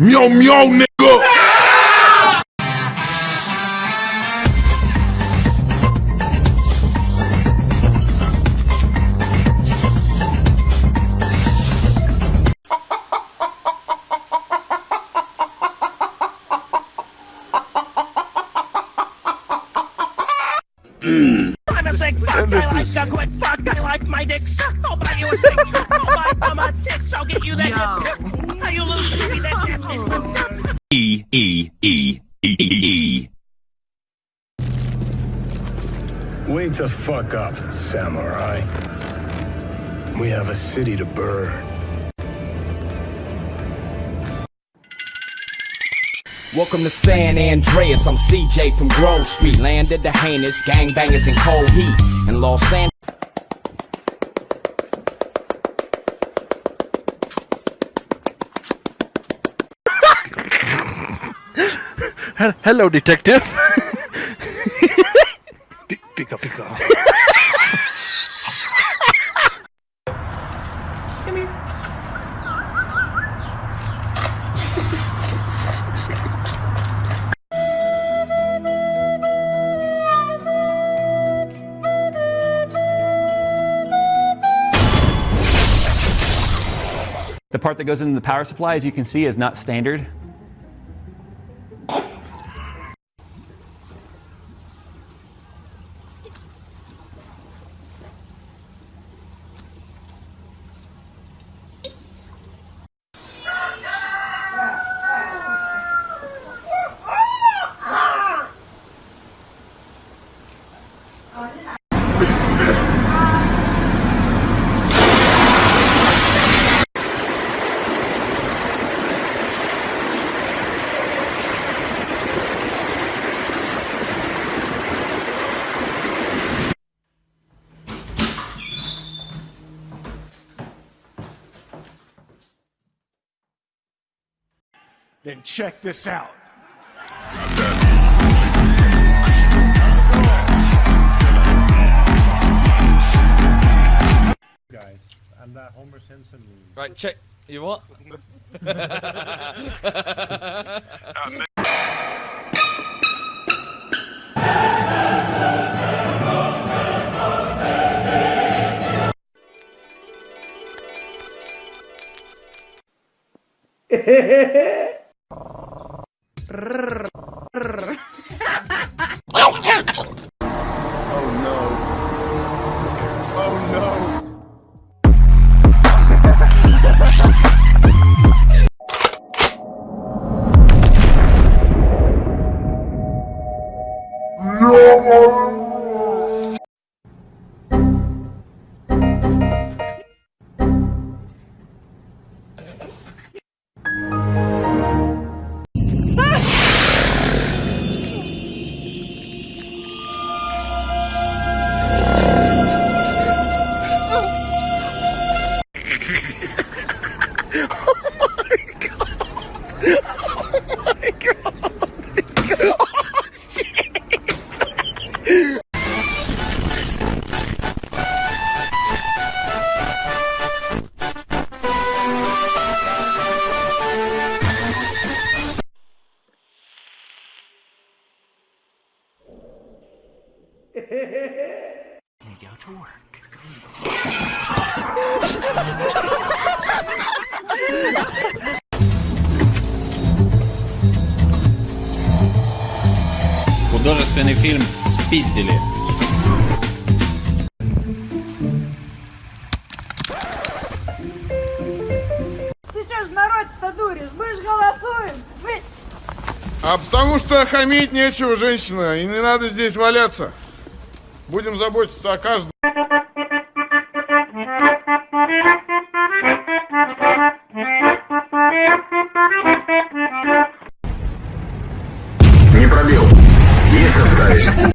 Meow meow nigga. Fuck. This I is... like my dick. Suck. Nobody was sick. Nobody. I'm a get you that. Yo. Wake the fuck up, samurai. We have a city to burn. Welcome to San Andreas. I'm CJ from Grove Street. Landed the heinous gangbangers in cold heat. In Los Angeles. Hello, detective. Pika pika. The part that goes into the power supply, as you can see, is not standard. Then check this out. Right, check. You what? Rrrr. Rrrr. Художественный фильм «Спиздили». Сейчас народ-то дуришь, мы ж голосуем, вы... А потому что хамить нечего, женщина, и не надо здесь валяться. Будем заботиться о каждом. Не пробил. Есть остались.